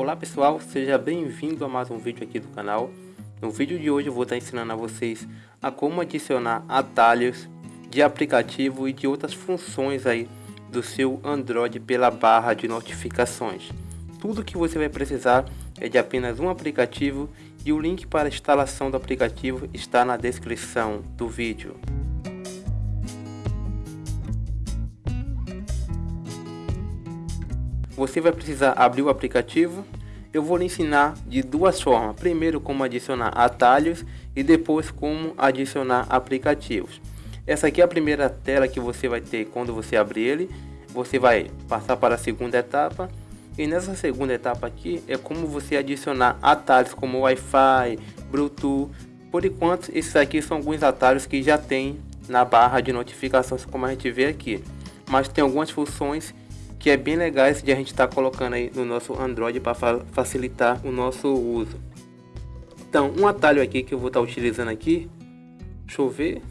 Olá pessoal, seja bem-vindo a mais um vídeo aqui do canal. No vídeo de hoje eu vou estar ensinando a vocês a como adicionar atalhos de aplicativo e de outras funções aí do seu Android pela barra de notificações. Tudo que você vai precisar é de apenas um aplicativo e o link para a instalação do aplicativo está na descrição do vídeo. Você vai precisar abrir o aplicativo. Eu vou lhe ensinar de duas formas. Primeiro como adicionar atalhos e depois como adicionar aplicativos. Essa aqui é a primeira tela que você vai ter quando você abrir ele. Você vai passar para a segunda etapa. E nessa segunda etapa aqui é como você adicionar atalhos como Wi-Fi, Bluetooth. Por enquanto, esses aqui são alguns atalhos que já tem na barra de notificações, como a gente vê aqui. Mas tem algumas funções que é bem legal esse de a gente estar tá colocando aí no nosso Android para fa facilitar o nosso uso. Então, um atalho aqui que eu vou estar tá utilizando aqui, deixa eu ver,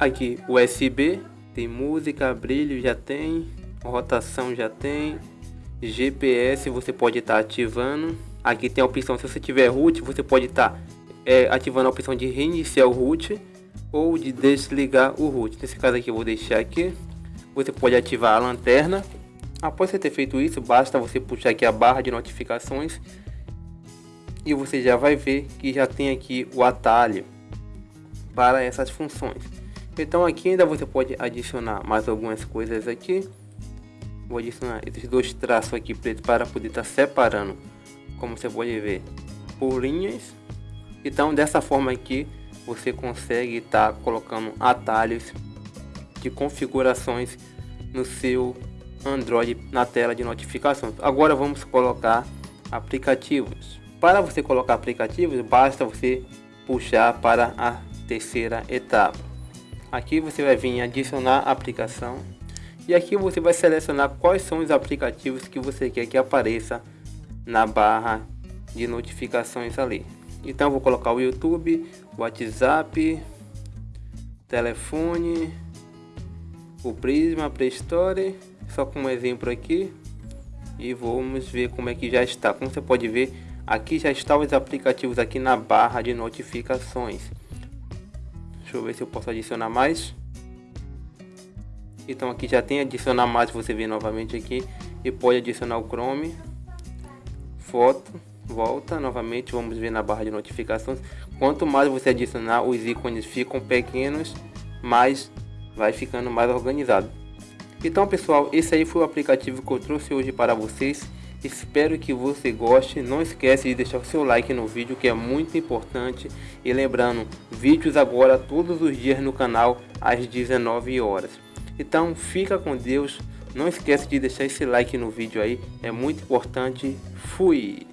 aqui USB, tem música, brilho já tem, rotação já tem, GPS você pode estar tá ativando, aqui tem a opção, se você tiver root, você pode estar tá, é, ativando a opção de reiniciar o root ou de desligar o root. Nesse caso aqui eu vou deixar aqui, você pode ativar a lanterna Após você ter feito isso, basta você puxar aqui a barra de notificações e você já vai ver que já tem aqui o atalho para essas funções. Então aqui ainda você pode adicionar mais algumas coisas aqui. Vou adicionar esses dois traços aqui preto para poder estar tá separando, como você pode ver, por linhas. Então dessa forma aqui você consegue estar tá colocando atalhos de configurações no seu Android na tela de notificações. Agora vamos colocar aplicativos. Para você colocar aplicativos, basta você puxar para a terceira etapa. Aqui você vai vir adicionar aplicação e aqui você vai selecionar quais são os aplicativos que você quer que apareça na barra de notificações ali. Então vou colocar o YouTube, WhatsApp, telefone, o Prisma, Play Store só como exemplo aqui e vamos ver como é que já está. Como você pode ver aqui já estão os aplicativos aqui na barra de notificações. Deixa eu ver se eu posso adicionar mais. Então aqui já tem adicionar mais você vê novamente aqui e pode adicionar o Chrome. Foto volta novamente vamos ver na barra de notificações. Quanto mais você adicionar os ícones ficam pequenos mais vai ficando mais organizado então pessoal, esse aí foi o aplicativo que eu trouxe hoje para vocês. Espero que você goste. Não esquece de deixar o seu like no vídeo que é muito importante. E lembrando, vídeos agora todos os dias no canal às 19 horas. Então fica com Deus. Não esquece de deixar esse like no vídeo aí. É muito importante. Fui!